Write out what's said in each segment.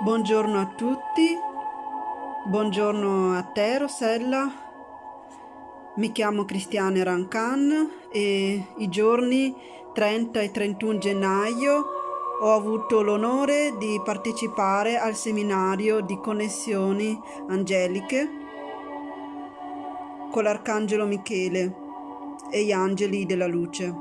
Buongiorno a tutti, buongiorno a te Rossella, mi chiamo Cristiane Rancan e i giorni 30 e 31 gennaio ho avuto l'onore di partecipare al seminario di connessioni angeliche con l'Arcangelo Michele e gli angeli della luce.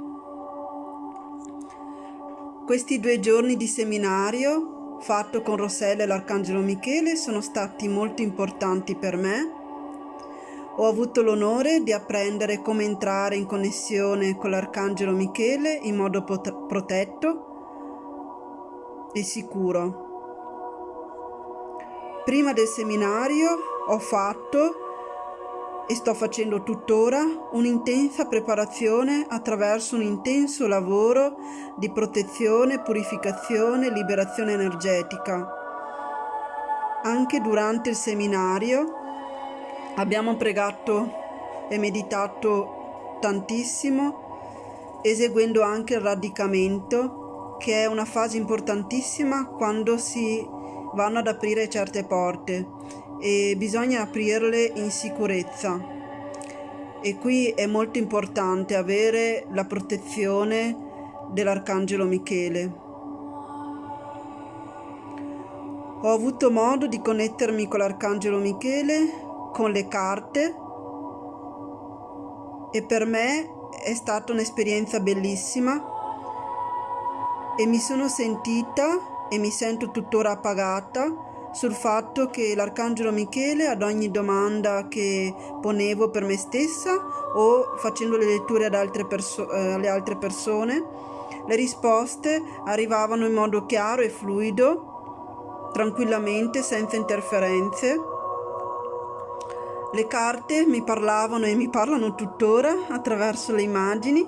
Questi due giorni di seminario fatto con Rossella e l'Arcangelo Michele sono stati molto importanti per me. Ho avuto l'onore di apprendere come entrare in connessione con l'Arcangelo Michele in modo protetto e sicuro. Prima del seminario ho fatto e sto facendo tuttora un'intensa preparazione attraverso un intenso lavoro di protezione, purificazione e liberazione energetica. Anche durante il seminario abbiamo pregato e meditato tantissimo, eseguendo anche il radicamento, che è una fase importantissima quando si vanno ad aprire certe porte e bisogna aprirle in sicurezza e qui è molto importante avere la protezione dell'Arcangelo Michele. Ho avuto modo di connettermi con l'Arcangelo Michele, con le carte e per me è stata un'esperienza bellissima e mi sono sentita e mi sento tuttora appagata sul fatto che l'Arcangelo Michele ad ogni domanda che ponevo per me stessa o facendo le letture ad altre eh, alle altre persone, le risposte arrivavano in modo chiaro e fluido, tranquillamente, senza interferenze. Le carte mi parlavano e mi parlano tuttora attraverso le immagini,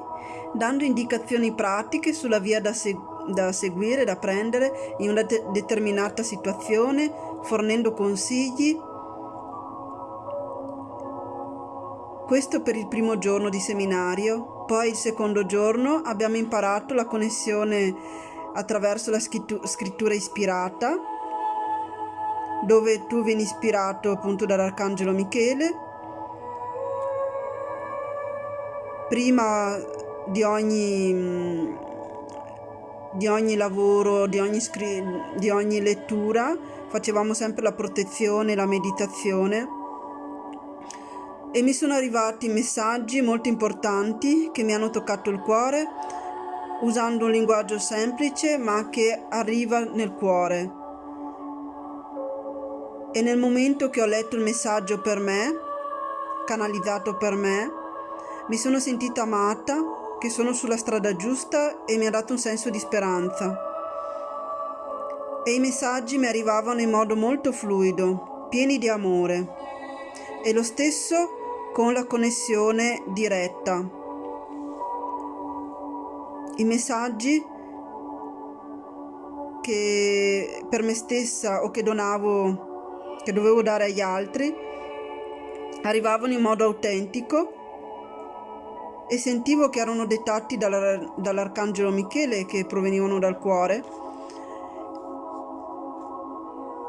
dando indicazioni pratiche sulla via da seguire da seguire, da prendere in una de determinata situazione, fornendo consigli. Questo per il primo giorno di seminario, poi il secondo giorno abbiamo imparato la connessione attraverso la scrittura ispirata, dove tu vieni ispirato appunto dall'Arcangelo Michele. Prima di ogni di ogni lavoro, di ogni, di ogni lettura, facevamo sempre la protezione, la meditazione e mi sono arrivati messaggi molto importanti che mi hanno toccato il cuore usando un linguaggio semplice ma che arriva nel cuore. E nel momento che ho letto il messaggio per me, canalizzato per me, mi sono sentita amata che sono sulla strada giusta e mi ha dato un senso di speranza. E i messaggi mi arrivavano in modo molto fluido, pieni di amore. E lo stesso con la connessione diretta. I messaggi che per me stessa o che donavo, che dovevo dare agli altri, arrivavano in modo autentico e sentivo che erano dettati dall'Arcangelo Michele che provenivano dal cuore.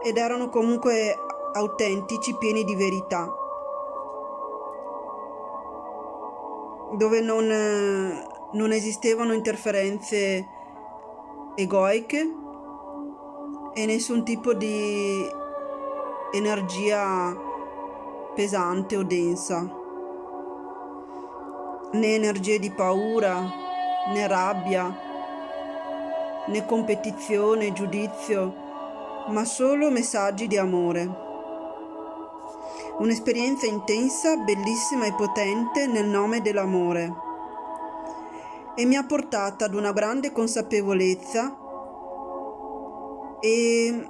Ed erano comunque autentici, pieni di verità, dove non, non esistevano interferenze egoiche e nessun tipo di energia pesante o densa né energie di paura, né rabbia, né competizione, giudizio, ma solo messaggi di amore. Un'esperienza intensa, bellissima e potente nel nome dell'amore. E mi ha portata ad una grande consapevolezza e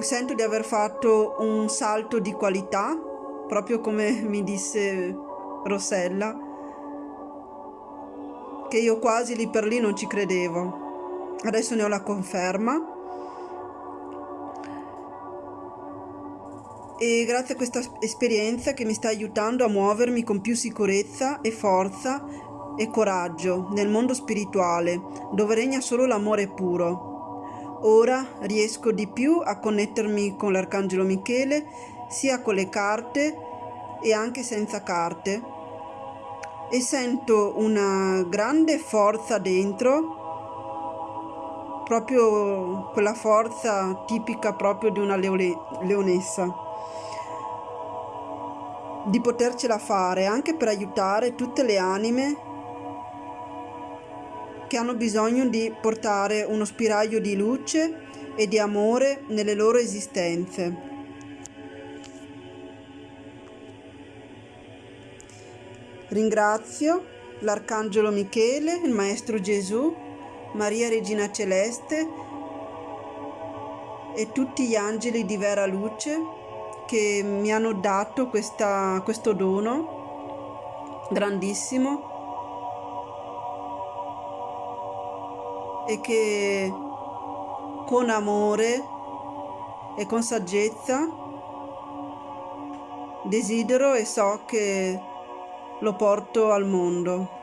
sento di aver fatto un salto di qualità, proprio come mi disse Rossella, che io quasi lì per lì non ci credevo. Adesso ne ho la conferma. E grazie a questa esperienza che mi sta aiutando a muovermi con più sicurezza e forza e coraggio nel mondo spirituale, dove regna solo l'amore puro. Ora riesco di più a connettermi con l'Arcangelo Michele, sia con le carte e anche senza carte. E sento una grande forza dentro, proprio quella forza tipica proprio di una leone leonessa, di potercela fare anche per aiutare tutte le anime che hanno bisogno di portare uno spiraglio di luce e di amore nelle loro esistenze. Ringrazio l'Arcangelo Michele, il Maestro Gesù, Maria Regina Celeste e tutti gli angeli di vera luce che mi hanno dato questa, questo dono grandissimo e che con amore e con saggezza desidero e so che lo porto al mondo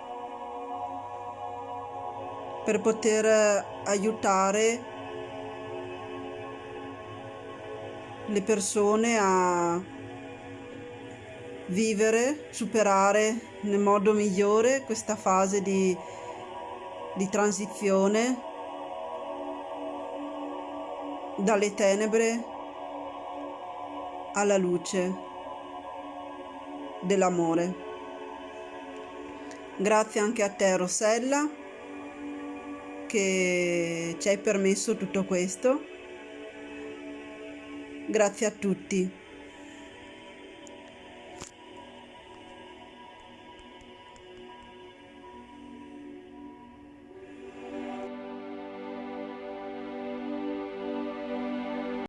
per poter aiutare le persone a vivere, superare nel modo migliore questa fase di di transizione dalle tenebre alla luce dell'amore. Grazie anche a te Rossella che ci hai permesso tutto questo. Grazie a tutti.